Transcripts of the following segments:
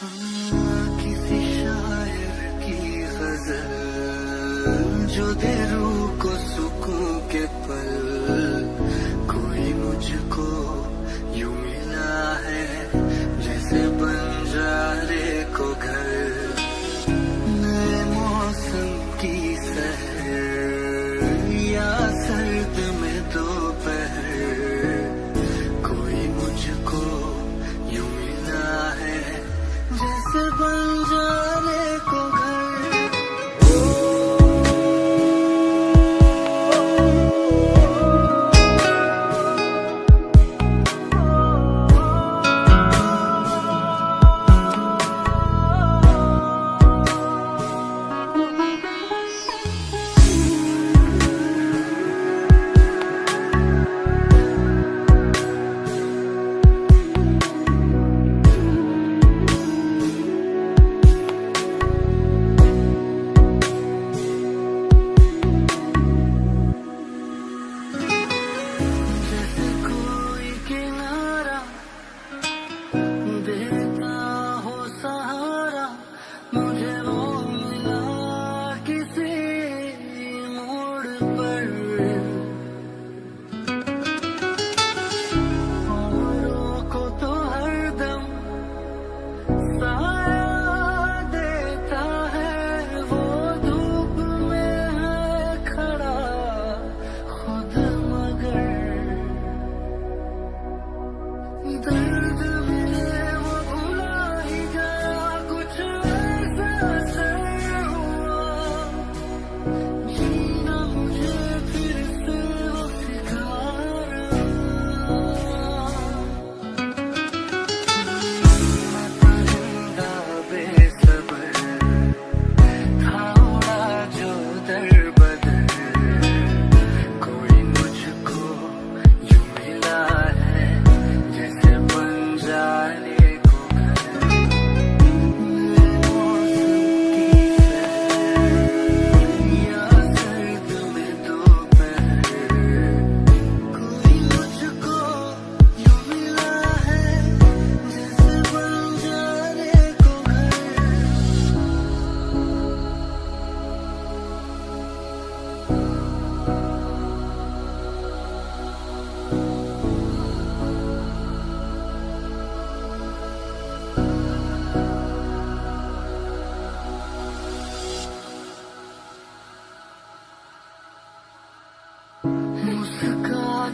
किसी शायर की गज़ल जो दे को सुकून के पल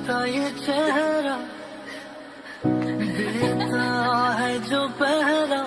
मुस्काता ये चेहरा देता है जो पहरा